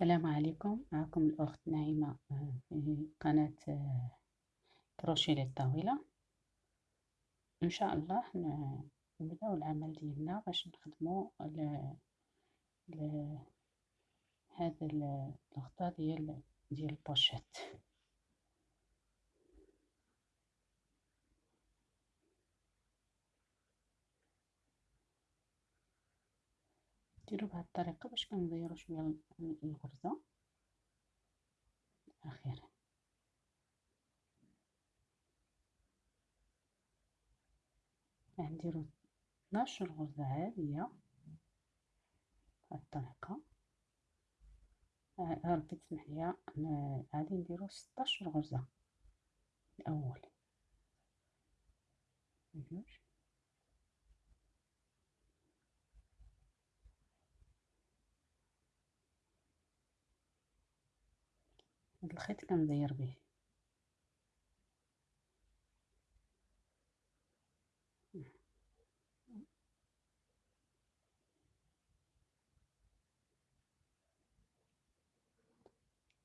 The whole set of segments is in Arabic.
السلام عليكم. معكم الأخت نعيمة آه، في قناة آه، كروشيه للطاولة إن شاء الله نبداو العمل ديالنا باش نخدمو هذا الغطاء ديال ديال البوشيت. ديرو بهاد الطريقة باش كنغيرو شوية الغرزة. أخيرا. غنديرو 12 غرزة عادية بهاد الطريقة. ربي تسمح ليا. غادي نديرو 16 غرزة الأول. جوج هاد الخيط كنزير به.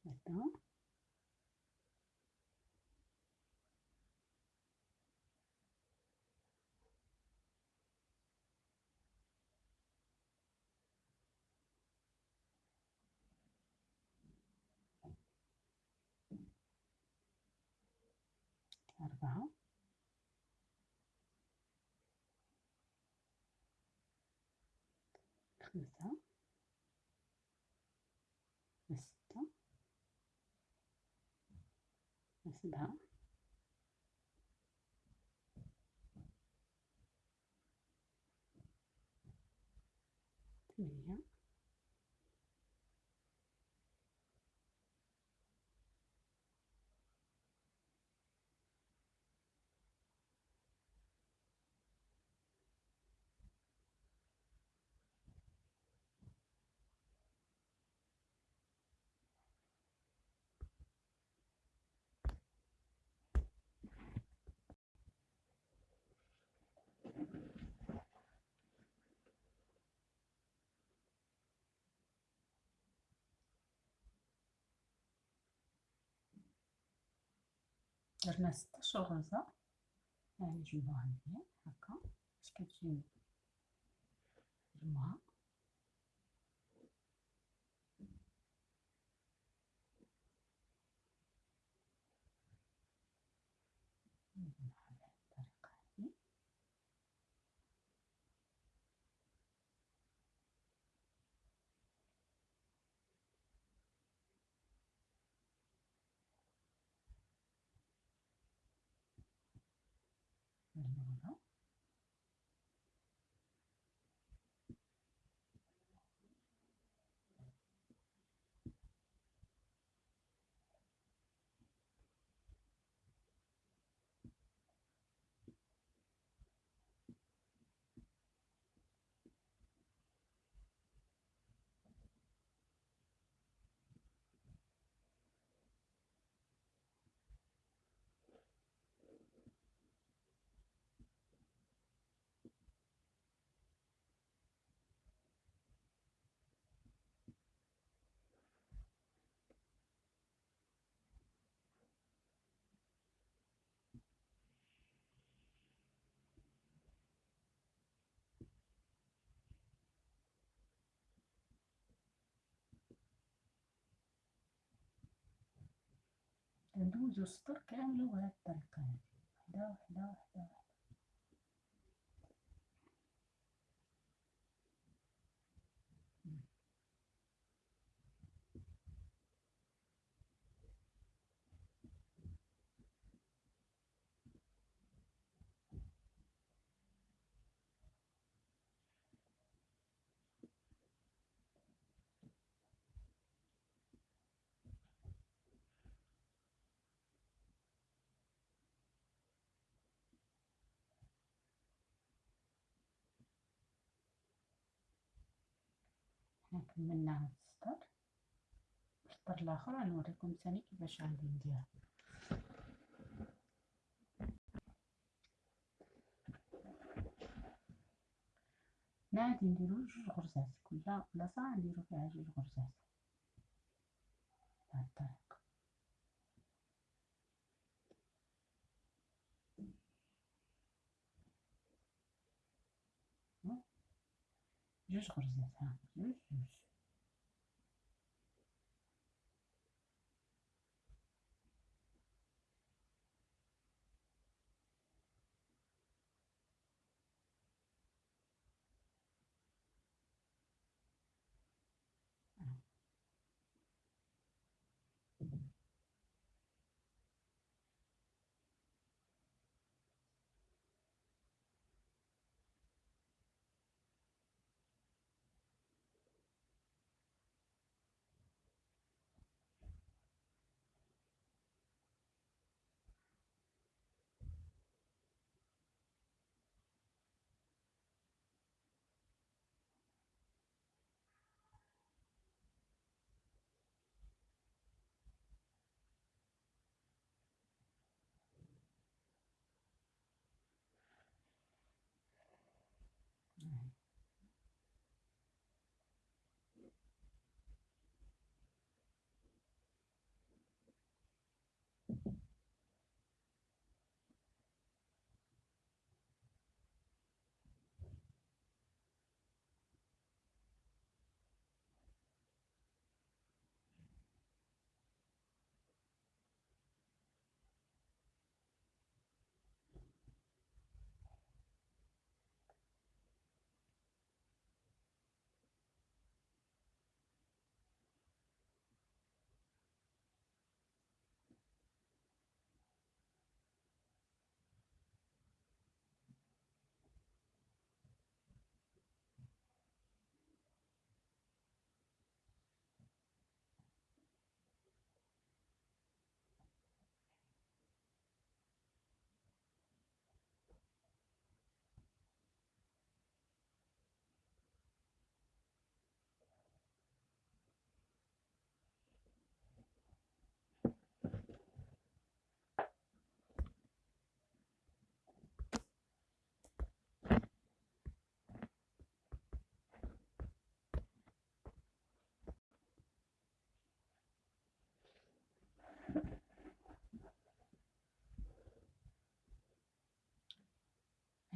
هكذا. أربعة خمسة ستة سبعة ثمانية درنا ستاش غرزة يعني نجمعوها مزيان هكا باش كتجي no, no, no. ندوزو السطر كامل بهاد الطريقة هادي وحدة وحدة وحدة وحدة حنا كملنا هاد السطر السطر الآخر غنوريكم ثاني كيفاش غادي نديرها هنا غادي نديرو جوج غرزات. كل بلاصة غنديرو فيها جوج غرزات. الطريقة جوج غرزات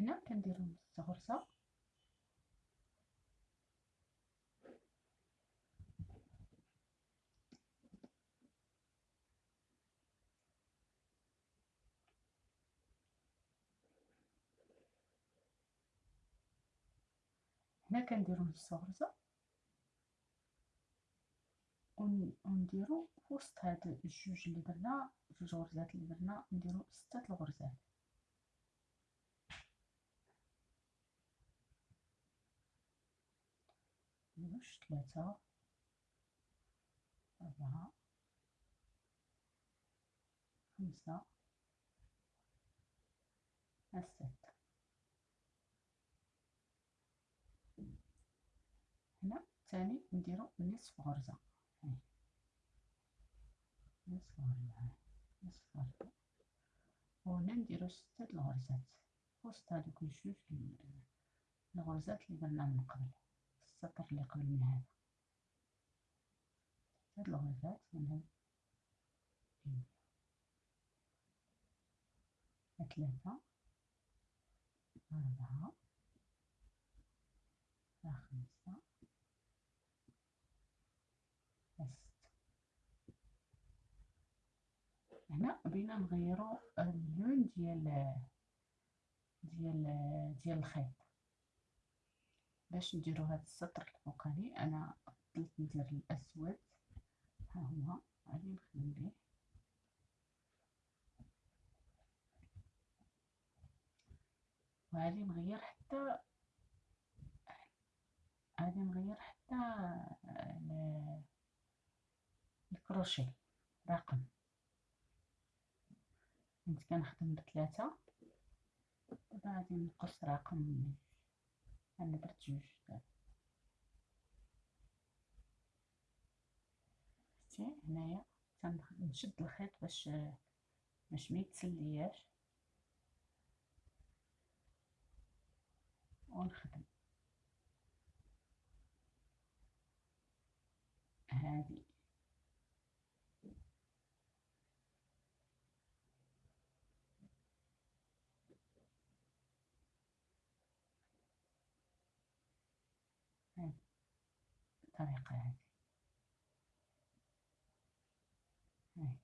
هنا كنديرو نص غرزة هنا كنديرو نص غرزة ونديرو وسط هاد الجوج اللي درنا جوج غرزات اللي درنا نديرو ستة الغرزات. جوج ثلاثة أربعة. خمسة. ستة هنا ثاني نديرو نصف غرزة نصف غرزة نصف غرزة وهنا نديرو ستة الغرزات وسط هادوك الجوج الغرزات اللي درنا من قبل. السطر اللي قبل من هذا. هاد الغرزات من هاد ثلاثة أربعة خمسة ست هنا بينا نغيرو اللون ديال ديال ديال الخيط. باش نديرو هاد السطر الفوقاني أنا فضلت ندير الأسود. ها هو. غادي نخدم به وغادي نغير حتى غادي نغير حتى الكروشي رقم. كنت كنخدم بثلاثة. دابا غادي نقص رقم. أنا درت جوج شتي هنايا تنشد الخيط باش باش ما يتسلياش. ونخدم. هذه الطريقة هذه هاي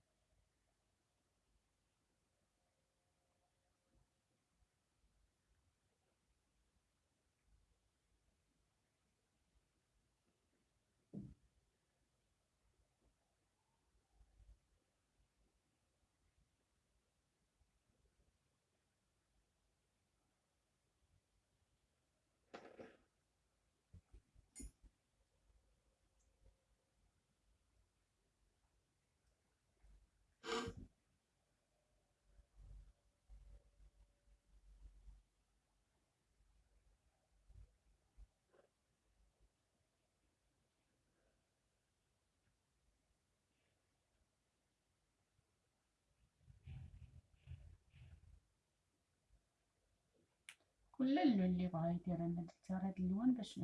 كل اللي بغا يدير أنا درت هاد اللون باش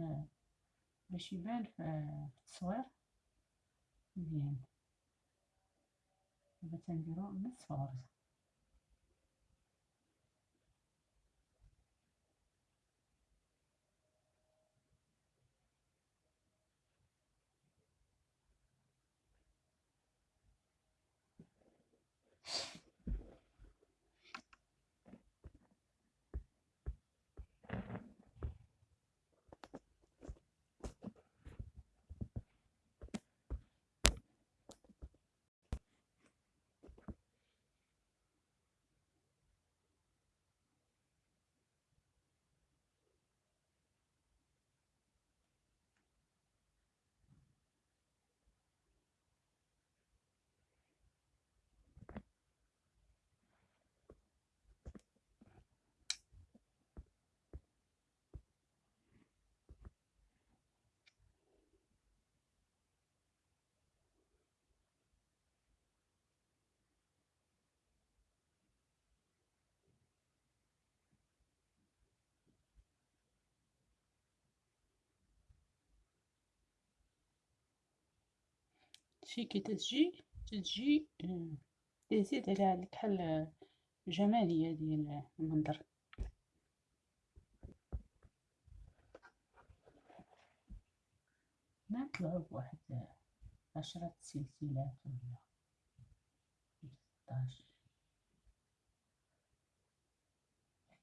باش يبان في التصوير. مزيان. دابا تنديرو نصف غرزة شي كي تجي تجي تزيد عليها الكحل جمالية ديال المنظر. نطلعو بواحد عشرة سلسلات ولا ستاش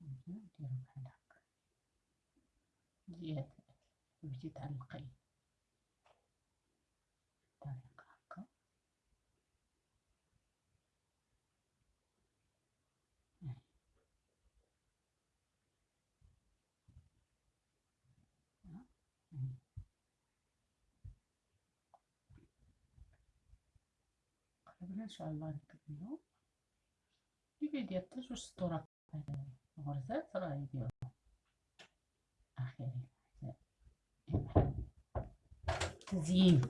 نديرو بحال هكا. زيادة تبدي تعلقي ان شاء الله نكملو اللي حتى جوج سطورات غرزات راه يديرو أخيرا تزيين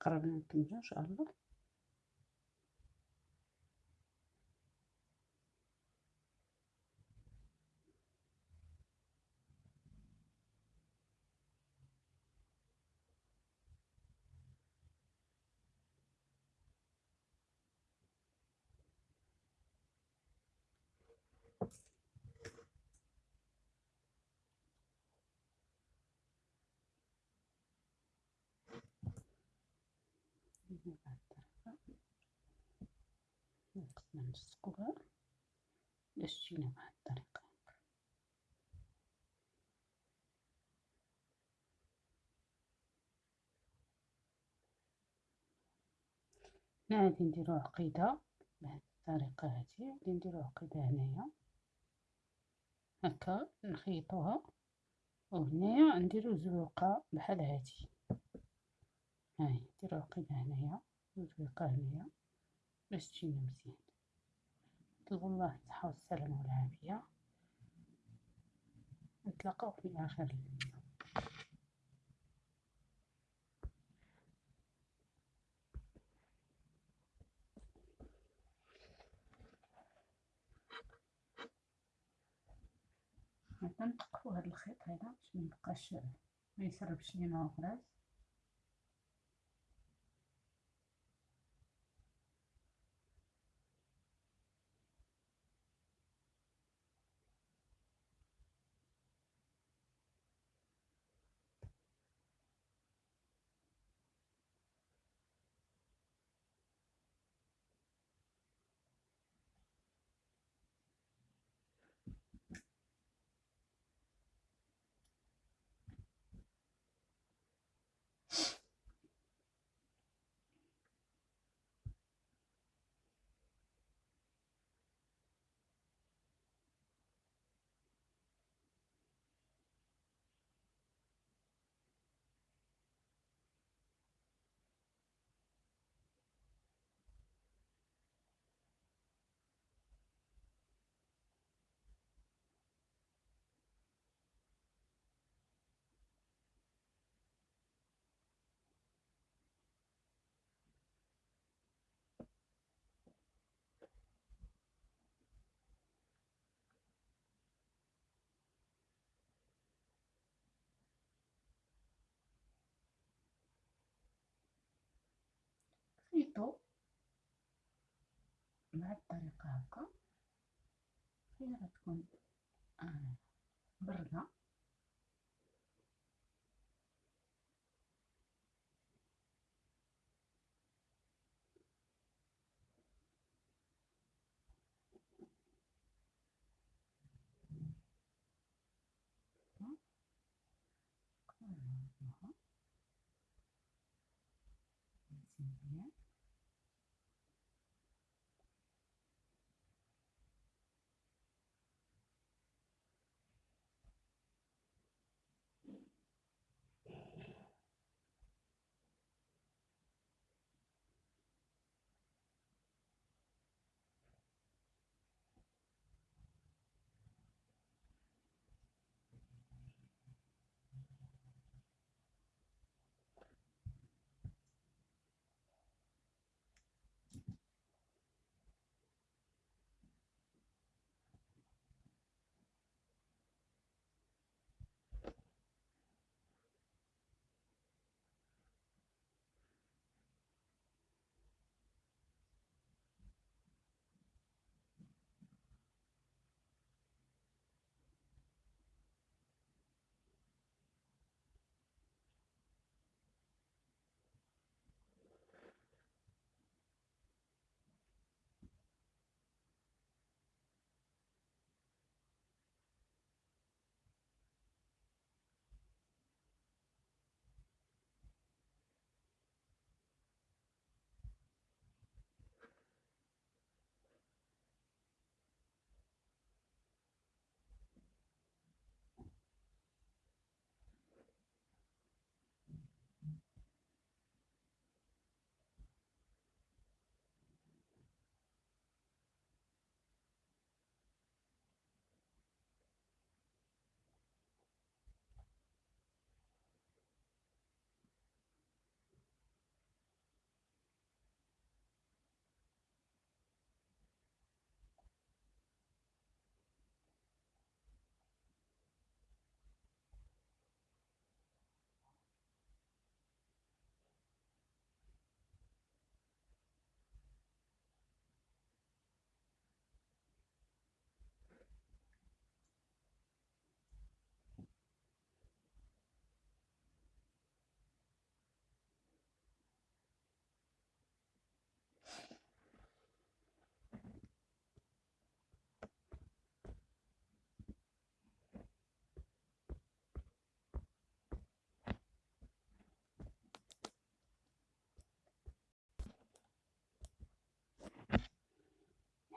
قربنا نكملو إن شاء الله. نقصنا نلصقوها باش تجينا بهاد الطريقة. هنا غادي نديرو عقيدة بهاد الطريقة هادي. غادي نديرو عقيدة هنايا. هكا نخيطوها. وهنايا نديرو زروقة بحال هادي. هاي نديرو عقيدة هنايا وزروقة هنايا. باش تجينا مزيان. نطلبوا الله الصحة والسلامة والعافية. نتلاقاو في آخر الفيديو هكا هاد الخيط هذا باش ميبقاش ميسربش لينا الغراز الضوء الطريقة هكا. هي غتكون آه بردة.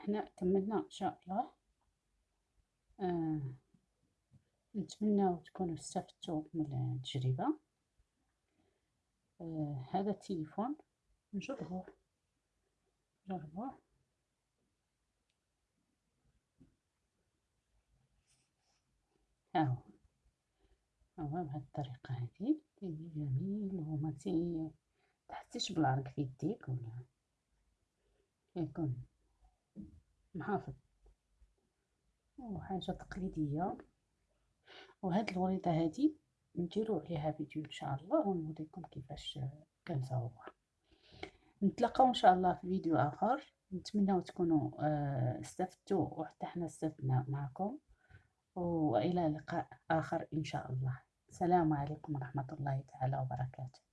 إحنا كملنا ان شاء الله آه نتمنى تكونوا استفدتوا من التجربة. آه هذا التليفون نجربوه نجربوه هاهو هو. بهذه الطريقة هذه. جميل. وما تحسيش بالعرق في يديك ولا؟ يكون محافظ. وحاجة تقليدية. وهاد الوريضة هادي نديرو عليها فيديو إن شاء الله ونوريكم كيفاش كنزاوها نتلاقاو إن شاء الله في فيديو آخر. نتمنى تكونوا آه، استفدتوا وحتى حنا استفدنا معكم. وإلى لقاء آخر إن شاء الله. السلام عليكم ورحمة الله تعالى وبركاته.